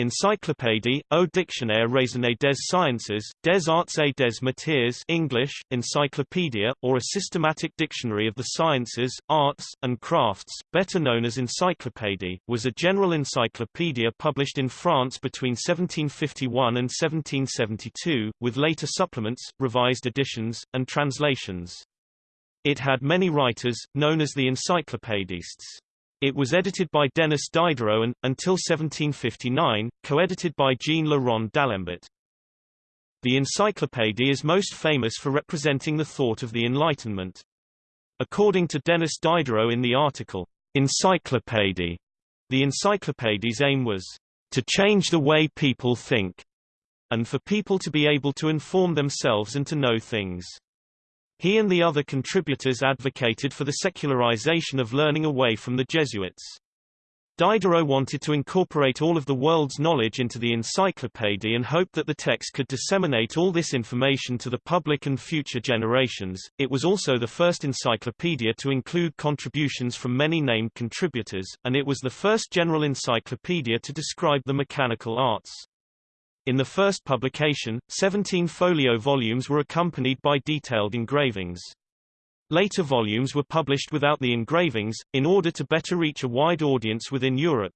Encyclopédie, au dictionnaire raisonné des sciences, des arts et des métiers English, encyclopedia, or a systematic dictionary of the sciences, arts, and crafts, better known as Encyclopédie, was a general encyclopedia published in France between 1751 and 1772, with later supplements, revised editions, and translations. It had many writers, known as the encyclopédistes. It was edited by Denis Diderot and, until 1759, co-edited by Jean Le Rond d'Alembert. The encyclopédie is most famous for representing the thought of the Enlightenment. According to Denis Diderot in the article, Encyclopédie, the encyclopédie's aim was to change the way people think, and for people to be able to inform themselves and to know things. He and the other contributors advocated for the secularization of learning away from the Jesuits. Diderot wanted to incorporate all of the world's knowledge into the encyclopedia and hoped that the text could disseminate all this information to the public and future generations. It was also the first encyclopedia to include contributions from many named contributors, and it was the first general encyclopedia to describe the mechanical arts. In the first publication, 17 folio volumes were accompanied by detailed engravings. Later volumes were published without the engravings, in order to better reach a wide audience within Europe.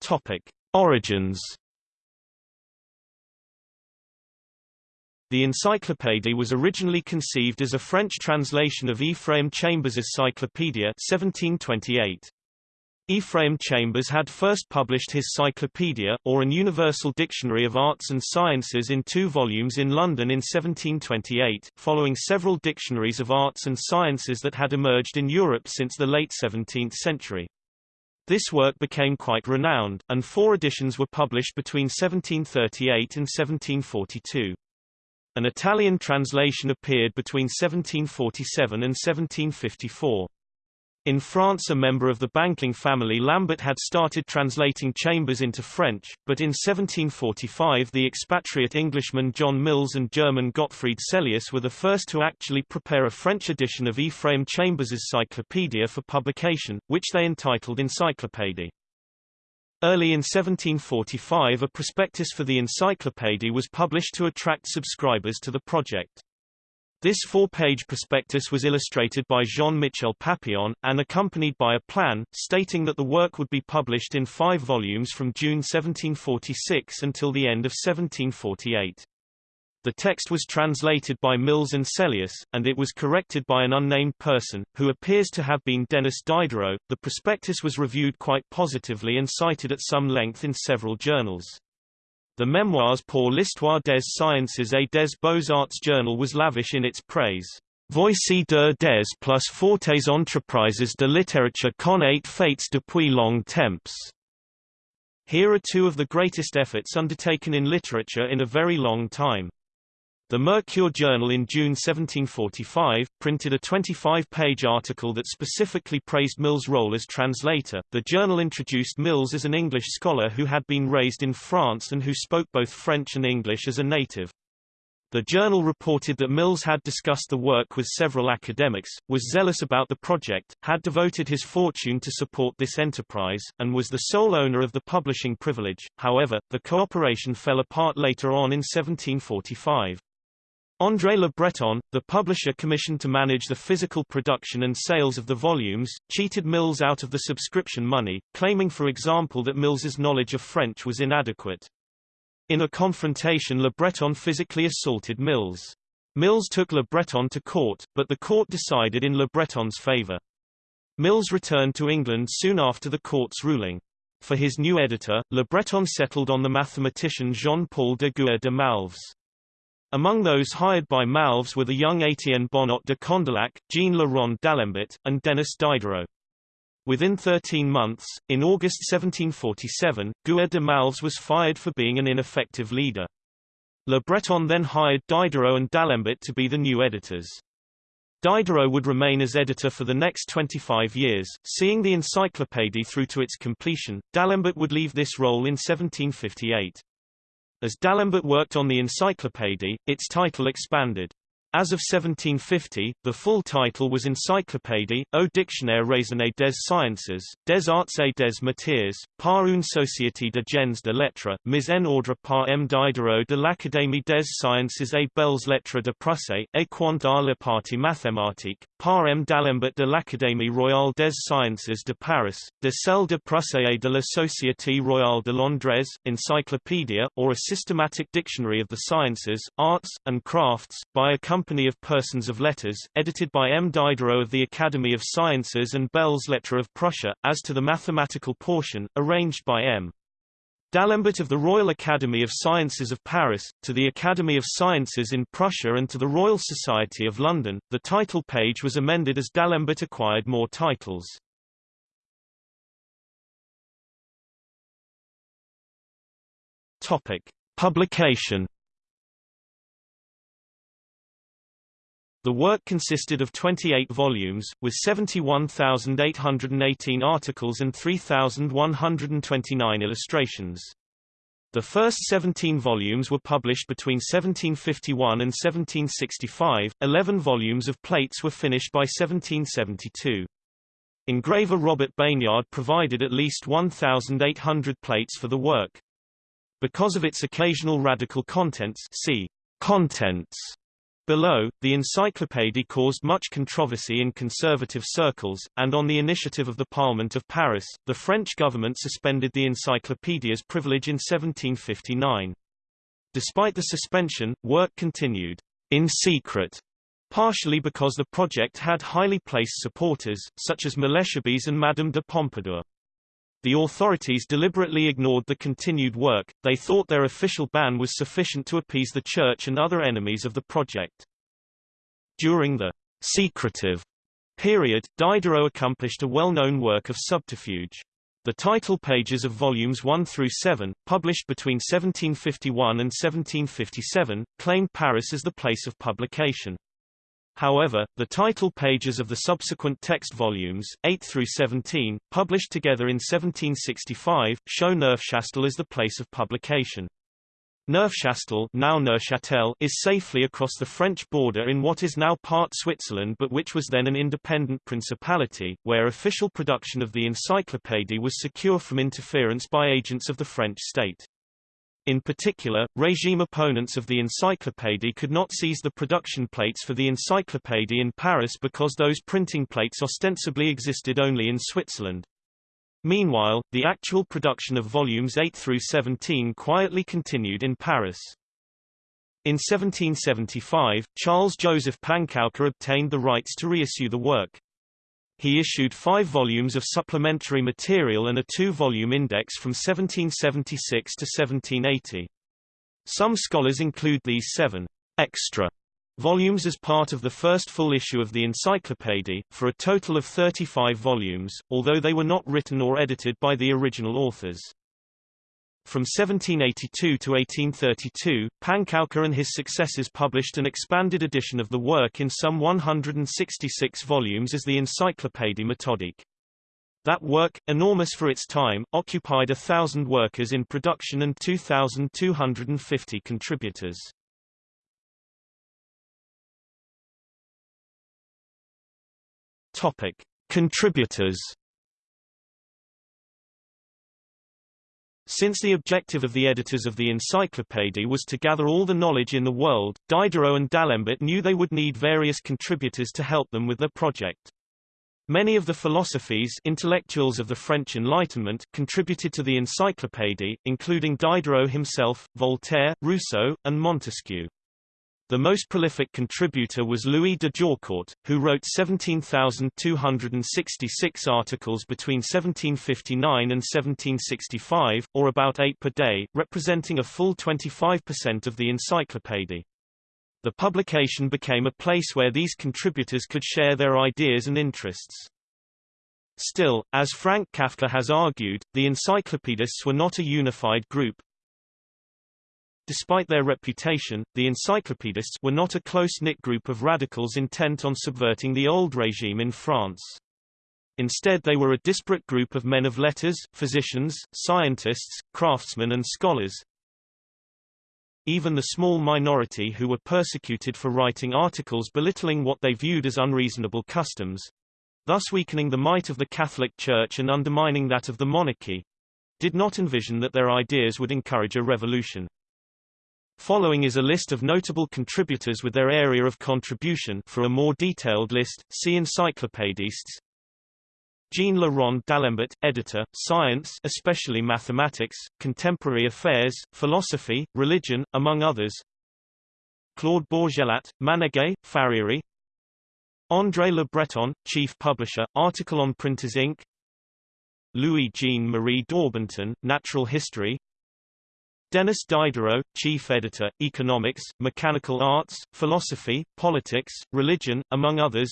Topic. Origins The Encyclopédie was originally conceived as a French translation of Ephraim Chambers' Cyclopedia 1728. Ephraim Chambers had first published his Cyclopedia, or an Universal Dictionary of Arts and Sciences in two volumes in London in 1728, following several dictionaries of arts and sciences that had emerged in Europe since the late 17th century. This work became quite renowned, and four editions were published between 1738 and 1742. An Italian translation appeared between 1747 and 1754. In France a member of the banking family Lambert had started translating Chambers into French, but in 1745 the expatriate Englishman John Mills and German Gottfried Sellius were the first to actually prepare a French edition of Ephraim Chambers's Cyclopedia for publication, which they entitled Encyclopédie. Early in 1745 a prospectus for the encyclopédie was published to attract subscribers to the project. This four-page prospectus was illustrated by Jean-Michel Papillon, and accompanied by a plan, stating that the work would be published in five volumes from June 1746 until the end of 1748. The text was translated by Mills and Sellius, and it was corrected by an unnamed person, who appears to have been Denis Diderot. The prospectus was reviewed quite positively and cited at some length in several journals. The memoirs pour l'histoire des sciences et des beaux-arts journal was lavish in its praise. Voici de des plus fortes entreprises de littérature qu'on ait faites depuis long temps. Here are two of the greatest efforts undertaken in literature in a very long time. The Mercure Journal in June 1745, printed a 25-page article that specifically praised Mills' role as translator. The journal introduced Mills as an English scholar who had been raised in France and who spoke both French and English as a native. The journal reported that Mills had discussed the work with several academics, was zealous about the project, had devoted his fortune to support this enterprise, and was the sole owner of the publishing privilege. However, the cooperation fell apart later on in 1745. André Le Breton, the publisher commissioned to manage the physical production and sales of the volumes, cheated Mills out of the subscription money, claiming for example that Mills's knowledge of French was inadequate. In a confrontation Le Breton physically assaulted Mills. Mills took Le Breton to court, but the court decided in Le Breton's favor. Mills returned to England soon after the court's ruling. For his new editor, Le Breton settled on the mathematician Jean-Paul de Gua de Malves. Among those hired by Malves were the young Étienne Bonnot de Condillac, Jean Le d'Alembert, and Denis Diderot. Within 13 months, in August 1747, Gua de Malves was fired for being an ineffective leader. Le Breton then hired Diderot and d'Alembert to be the new editors. Diderot would remain as editor for the next 25 years, seeing the encyclopédie through to its completion. D'Alembert would leave this role in 1758. As D'Alembert worked on the encyclopédie, its title expanded. As of 1750, the full title was Encyclopédie, au dictionnaire raisonné des sciences, des arts et des matières, par une société de gens de lettres, mise en ordre par M. Diderot de l'Académie des sciences et belles lettres de Prusse, et quant à la partie mathématique, par M. d'Alembert de l'Académie royale des sciences de Paris, de celle de Prusse et de la Société royale de Londres, Encyclopedia, or a systematic dictionary of the sciences, arts, and crafts, by a Company of Persons of Letters, edited by M. Diderot of the Academy of Sciences and Belles Lettres of Prussia, as to the mathematical portion, arranged by M. D'Alembert of the Royal Academy of Sciences of Paris, to the Academy of Sciences in Prussia and to the Royal Society of London. The title page was amended as D'Alembert acquired more titles. Topic: Publication The work consisted of 28 volumes, with 71,818 articles and 3,129 illustrations. The first 17 volumes were published between 1751 and 1765, 11 volumes of plates were finished by 1772. Engraver Robert Bénard provided at least 1,800 plates for the work. Because of its occasional radical contents see contents Below, the encyclopédie caused much controversy in conservative circles, and on the initiative of the Parliament of Paris, the French government suspended the encyclopédia's privilege in 1759. Despite the suspension, work continued in secret, partially because the project had highly placed supporters, such as Malesherbes and Madame de Pompadour. The authorities deliberately ignored the continued work, they thought their official ban was sufficient to appease the Church and other enemies of the project. During the secretive period, Diderot accomplished a well-known work of subterfuge. The title pages of volumes 1 through 7, published between 1751 and 1757, claimed Paris as the place of publication. However, the title pages of the subsequent text volumes, 8 through 17, published together in 1765, show Neufchâtel as the place of publication. Neufchâtel now Neuchâtel is safely across the French border in what is now part Switzerland but which was then an independent principality, where official production of the encyclopédie was secure from interference by agents of the French state. In particular, regime opponents of the encyclopédie could not seize the production plates for the encyclopédie in Paris because those printing plates ostensibly existed only in Switzerland. Meanwhile, the actual production of volumes 8 through 17 quietly continued in Paris. In 1775, Charles Joseph Panckoucke obtained the rights to reissue the work. He issued five volumes of supplementary material and a two-volume index from 1776 to 1780. Some scholars include these seven extra volumes as part of the first full issue of the encyclopédie, for a total of 35 volumes, although they were not written or edited by the original authors. From 1782 to 1832, Panckoucke and his successors published an expanded edition of the work in some 166 volumes as the Encyclopédie méthodique. That work, enormous for its time, occupied a thousand workers in production and 2,250 contributors. Topic. Contributors Since the objective of the editors of the encyclopédie was to gather all the knowledge in the world, Diderot and D'Alembert knew they would need various contributors to help them with their project. Many of the philosophes intellectuals of the French Enlightenment contributed to the encyclopédie, including Diderot himself, Voltaire, Rousseau, and Montesquieu. The most prolific contributor was Louis de Jaucourt, who wrote 17,266 articles between 1759 and 1765, or about eight per day, representing a full 25% of the encyclopédie. The publication became a place where these contributors could share their ideas and interests. Still, as Frank Kafker has argued, the encyclopedists were not a unified group, Despite their reputation, the encyclopedists were not a close-knit group of radicals intent on subverting the old regime in France. Instead they were a disparate group of men of letters, physicians, scientists, craftsmen and scholars. even the small minority who were persecuted for writing articles belittling what they viewed as unreasonable customs, thus weakening the might of the Catholic Church and undermining that of the monarchy, did not envision that their ideas would encourage a revolution. Following is a list of notable contributors with their area of contribution for a more detailed list, see Encyclopédistes. Jean Rond d'Alembert, editor, Science especially Mathematics, Contemporary Affairs, Philosophy, Religion, among others Claude Bourgelat, Manège, Farriery André Le Breton, Chief Publisher, Article on Printers ink. Louis Jean Marie Daubenton, Natural History Denis Diderot, Chief Editor, Economics, Mechanical Arts, Philosophy, Politics, Religion, among others.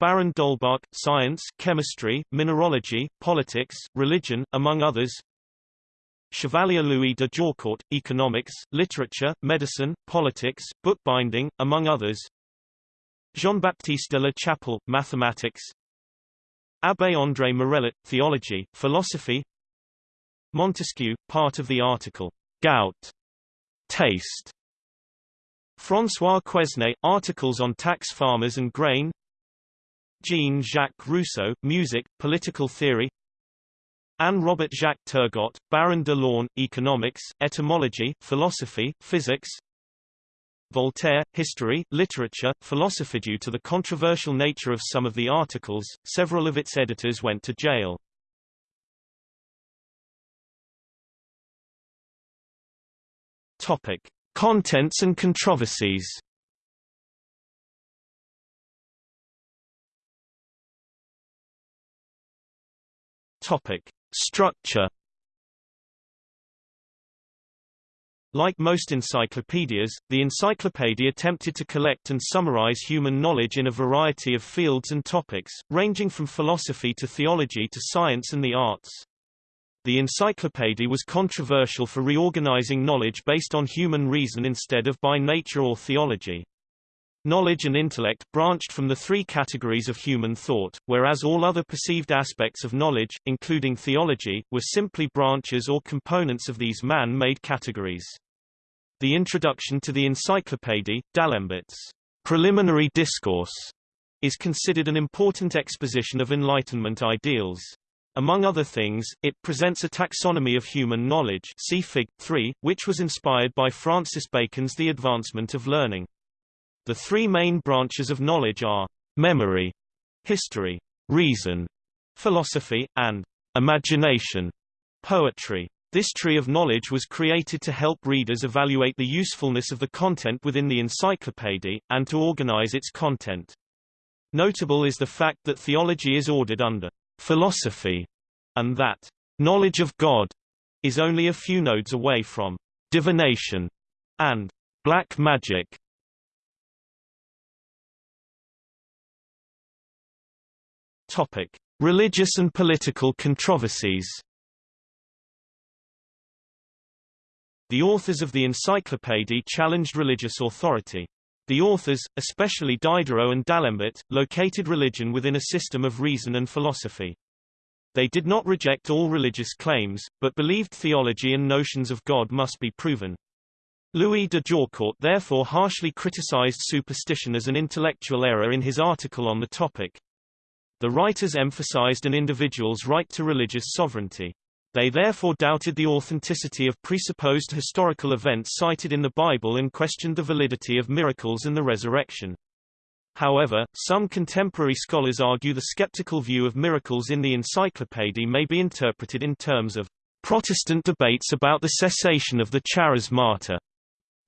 Baron d'Holbach, Science, Chemistry, Mineralogy, Politics, Religion, among others. Chevalier Louis de Jaucourt, Economics, Literature, Medicine, Politics, Bookbinding, among others. Jean-Baptiste de la Chapelle, Mathematics. Abbé André Morellet, Theology, Philosophy Montesquieu, part of the article, Gout, Taste. François Quesnay, articles on tax farmers and grain Jean-Jacques Rousseau, Music, Political Theory Anne-Robert Jacques Turgot, Baron de Laune, Economics, Etymology, Philosophy, Physics Voltaire, History, Literature, Philosophy. Due to the controversial nature of some of the articles, several of its editors went to jail. Topic. Contents and controversies Topic. Structure Like most encyclopedias, the encyclopedia attempted to collect and summarize human knowledge in a variety of fields and topics, ranging from philosophy to theology to science and the arts. The encyclopedia was controversial for reorganizing knowledge based on human reason instead of by nature or theology. Knowledge and intellect branched from the three categories of human thought, whereas all other perceived aspects of knowledge, including theology, were simply branches or components of these man-made categories. The introduction to the Encyclopédie, d'Alembert's preliminary discourse, is considered an important exposition of Enlightenment ideals. Among other things, it presents a taxonomy of human knowledge see Fig. 3, which was inspired by Francis Bacon's The Advancement of Learning. The three main branches of knowledge are memory, history, reason, philosophy, and imagination, poetry. This tree of knowledge was created to help readers evaluate the usefulness of the content within the encyclopedia, and to organize its content. Notable is the fact that theology is ordered under philosophy, and that knowledge of God is only a few nodes away from divination and black magic. Topic: Religious and political controversies. The authors of the encyclopedia challenged religious authority. The authors, especially Diderot and D'Alembert, located religion within a system of reason and philosophy. They did not reject all religious claims, but believed theology and notions of God must be proven. Louis de Jaucourt therefore harshly criticized superstition as an intellectual error in his article on the topic. The writers emphasized an individual's right to religious sovereignty. They therefore doubted the authenticity of presupposed historical events cited in the Bible and questioned the validity of miracles and the resurrection. However, some contemporary scholars argue the skeptical view of miracles in the encyclopedia may be interpreted in terms of Protestant debates about the cessation of the charismata.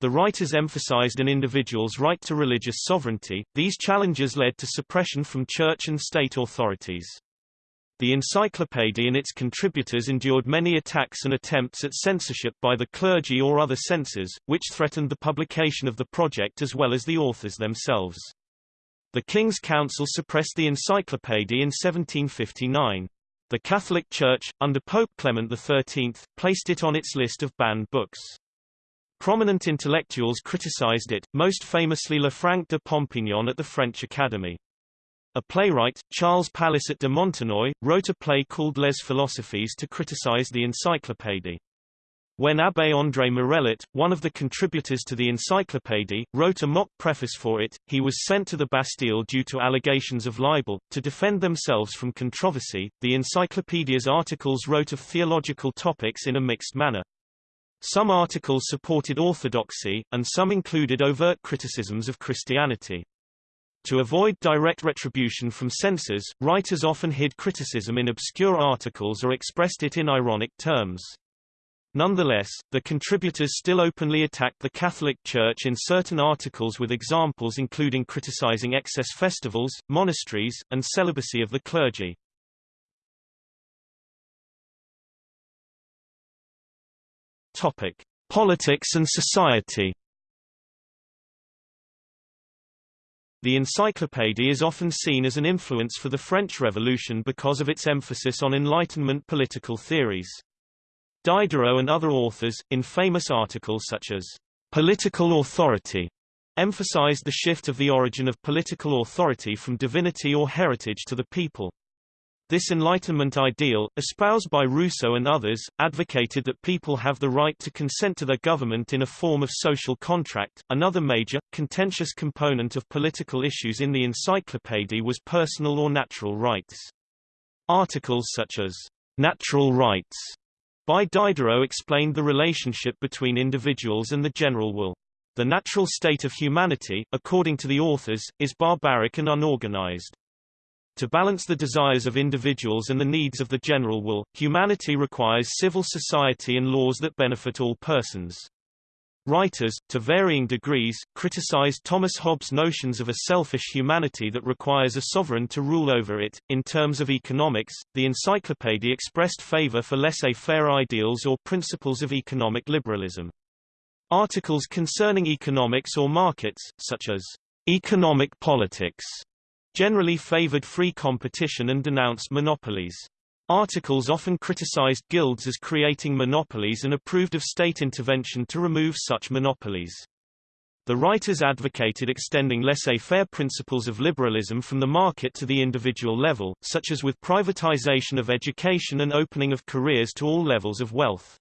The writers emphasized an individual's right to religious sovereignty. These challenges led to suppression from church and state authorities. The encyclopedia and its contributors endured many attacks and attempts at censorship by the clergy or other censors, which threatened the publication of the project as well as the authors themselves. The King's Council suppressed the encyclopedia in 1759. The Catholic Church, under Pope Clement XIII, placed it on its list of banned books. Prominent intellectuals criticized it, most famously Lefranc de Pompignan at the French Academy. A playwright, Charles Palissot de Montenoy, wrote a play called Les Philosophes to criticize the encyclopédie. When Abbé André Morellet, one of the contributors to the Encyclopédie, wrote a mock preface for it, he was sent to the Bastille due to allegations of libel. To defend themselves from controversy, the Encyclopedia's articles wrote of theological topics in a mixed manner. Some articles supported orthodoxy, and some included overt criticisms of Christianity. To avoid direct retribution from censors, writers often hid criticism in obscure articles or expressed it in ironic terms. Nonetheless, the contributors still openly attacked the Catholic Church in certain articles with examples including criticizing excess festivals, monasteries, and celibacy of the clergy. Topic: Politics and society. The Encyclopédie is often seen as an influence for the French Revolution because of its emphasis on Enlightenment political theories. Diderot and other authors, in famous articles such as Political Authority, emphasized the shift of the origin of political authority from divinity or heritage to the people. This Enlightenment ideal, espoused by Rousseau and others, advocated that people have the right to consent to their government in a form of social contract. Another major, contentious component of political issues in the Encyclopédie was personal or natural rights. Articles such as natural rights by Diderot explained the relationship between individuals and the general will. The natural state of humanity, according to the authors, is barbaric and unorganized. To balance the desires of individuals and the needs of the general will, humanity requires civil society and laws that benefit all persons. Writers, to varying degrees, criticized Thomas Hobbes' notions of a selfish humanity that requires a sovereign to rule over it. In terms of economics, the encyclopedia expressed favor for laissez-faire ideals or principles of economic liberalism. Articles concerning economics or markets, such as economic politics, generally favored free competition and denounced monopolies. Articles often criticized guilds as creating monopolies and approved of state intervention to remove such monopolies. The writers advocated extending laissez-faire principles of liberalism from the market to the individual level, such as with privatization of education and opening of careers to all levels of wealth.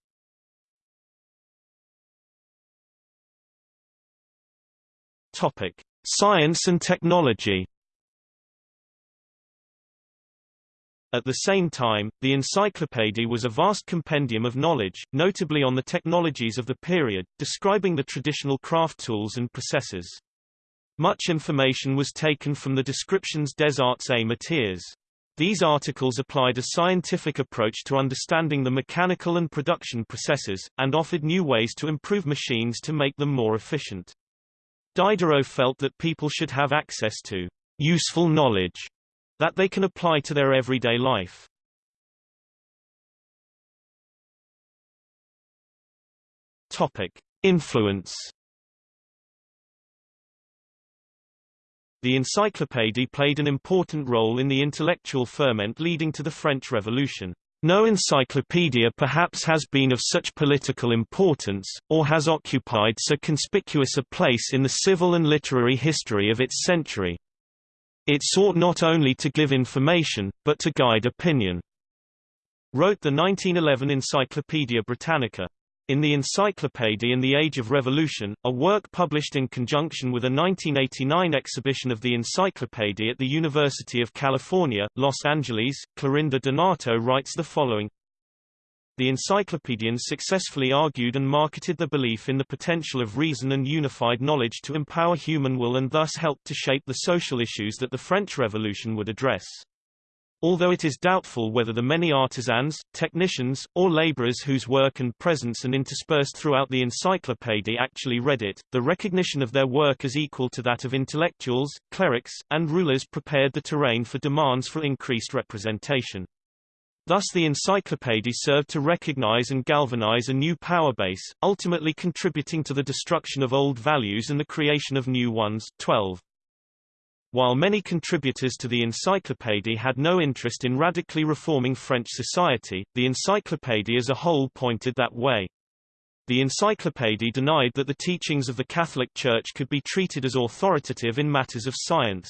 Topic: Science and technology At the same time, the encyclopédie was a vast compendium of knowledge, notably on the technologies of the period, describing the traditional craft tools and processes. Much information was taken from the descriptions des arts et métiers. These articles applied a scientific approach to understanding the mechanical and production processes, and offered new ways to improve machines to make them more efficient. Diderot felt that people should have access to useful knowledge that they can apply to their everyday life. Topic: Influence. The Encyclopédie played an important role in the intellectual ferment leading to the French Revolution. No encyclopedia perhaps has been of such political importance, or has occupied so conspicuous a place in the civil and literary history of its century. It sought not only to give information, but to guide opinion. Wrote the 1911 Encyclopaedia Britannica. In the Encyclopaedia in the Age of Revolution, a work published in conjunction with a 1989 exhibition of the Encyclopaedia at the University of California, Los Angeles, Clorinda Donato writes the following the encyclopedians successfully argued and marketed the belief in the potential of reason and unified knowledge to empower human will and thus helped to shape the social issues that the French Revolution would address. Although it is doubtful whether the many artisans, technicians, or laborers whose work and presence and interspersed throughout the encyclopedia actually read it, the recognition of their work as equal to that of intellectuals, clerics, and rulers prepared the terrain for demands for increased representation. Thus the encyclopédie served to recognize and galvanize a new power base, ultimately contributing to the destruction of old values and the creation of new ones. 12. While many contributors to the encyclopédie had no interest in radically reforming French society, the encyclopédie as a whole pointed that way. The encyclopédie denied that the teachings of the Catholic Church could be treated as authoritative in matters of science.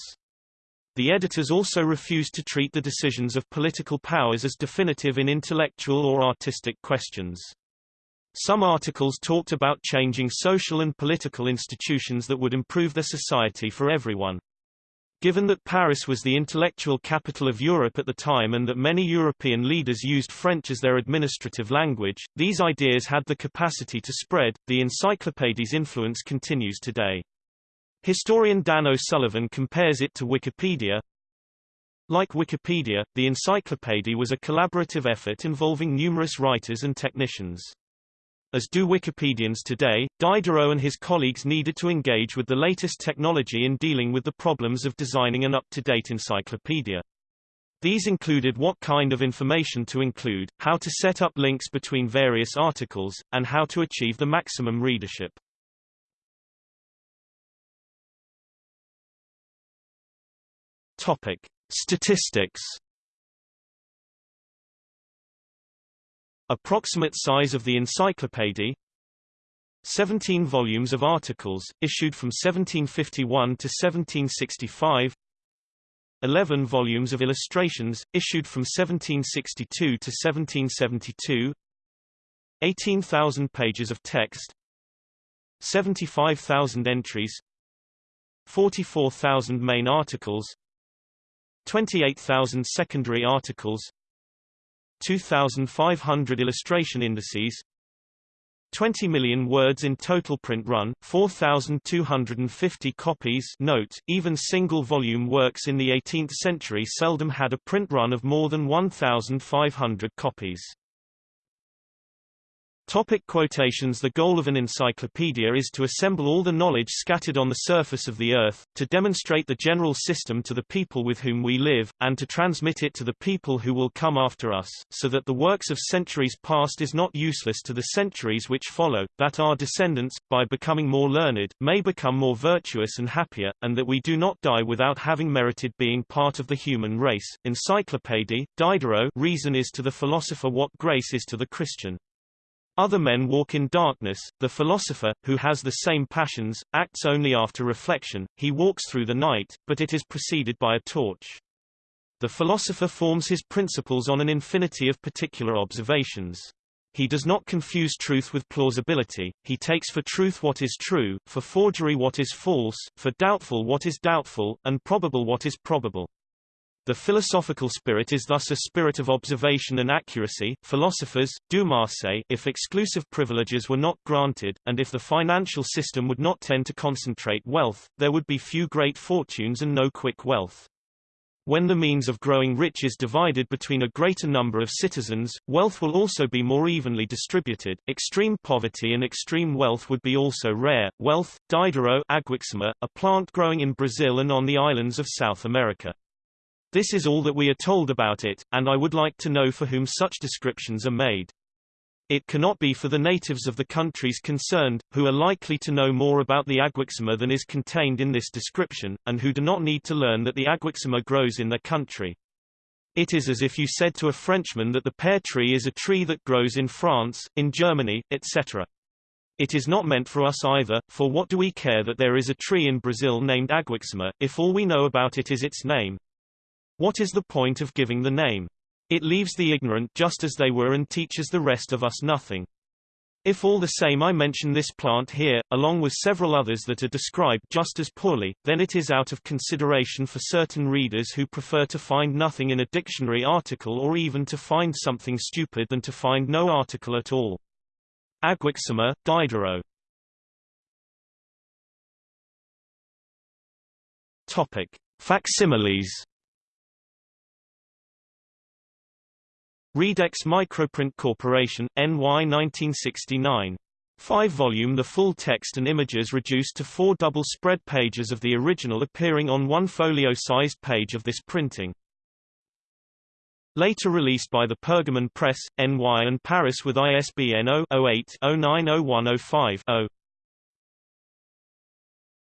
The editors also refused to treat the decisions of political powers as definitive in intellectual or artistic questions. Some articles talked about changing social and political institutions that would improve the society for everyone. Given that Paris was the intellectual capital of Europe at the time and that many European leaders used French as their administrative language, these ideas had the capacity to spread. The encyclopédie's influence continues today. Historian Dan O'Sullivan compares it to Wikipedia. Like Wikipedia, the encyclopédie was a collaborative effort involving numerous writers and technicians. As do Wikipedians today, Diderot and his colleagues needed to engage with the latest technology in dealing with the problems of designing an up-to-date encyclopedia. These included what kind of information to include, how to set up links between various articles, and how to achieve the maximum readership. Topic: Statistics Approximate size of the encyclopedia 17 volumes of articles, issued from 1751 to 1765 11 volumes of illustrations, issued from 1762 to 1772 18,000 pages of text 75,000 entries 44,000 main articles 28,000 secondary articles 2,500 illustration indices 20 million words in total print run, 4,250 copies note, even single-volume works in the 18th century seldom had a print run of more than 1,500 copies. Topic quotations The goal of an encyclopedia is to assemble all the knowledge scattered on the surface of the earth, to demonstrate the general system to the people with whom we live, and to transmit it to the people who will come after us, so that the works of centuries past is not useless to the centuries which follow, that our descendants, by becoming more learned, may become more virtuous and happier, and that we do not die without having merited being part of the human race. Encyclopédie, Diderot Reason is to the philosopher what grace is to the Christian. Other men walk in darkness, the philosopher, who has the same passions, acts only after reflection, he walks through the night, but it is preceded by a torch. The philosopher forms his principles on an infinity of particular observations. He does not confuse truth with plausibility, he takes for truth what is true, for forgery what is false, for doubtful what is doubtful, and probable what is probable. The philosophical spirit is thus a spirit of observation and accuracy. Philosophers, Dumarsais, if exclusive privileges were not granted, and if the financial system would not tend to concentrate wealth, there would be few great fortunes and no quick wealth. When the means of growing rich is divided between a greater number of citizens, wealth will also be more evenly distributed. Extreme poverty and extreme wealth would be also rare. Wealth, Diderot Aguaxima, a plant growing in Brazil and on the islands of South America. This is all that we are told about it, and I would like to know for whom such descriptions are made. It cannot be for the natives of the countries concerned, who are likely to know more about the aguaxima than is contained in this description, and who do not need to learn that the aguaxima grows in their country. It is as if you said to a Frenchman that the pear tree is a tree that grows in France, in Germany, etc. It is not meant for us either, for what do we care that there is a tree in Brazil named aguaxima, if all we know about it is its name? What is the point of giving the name? It leaves the ignorant just as they were and teaches the rest of us nothing. If all the same I mention this plant here, along with several others that are described just as poorly, then it is out of consideration for certain readers who prefer to find nothing in a dictionary article or even to find something stupid than to find no article at all. Aguaxima, Diderot Topic. Facsimiles Readex Microprint Corporation, NY 1969. 5-volume The full text and images reduced to four double-spread pages of the original appearing on one folio-sized page of this printing. Later released by the Pergamon Press, NY and Paris with ISBN 0-08-090105-0.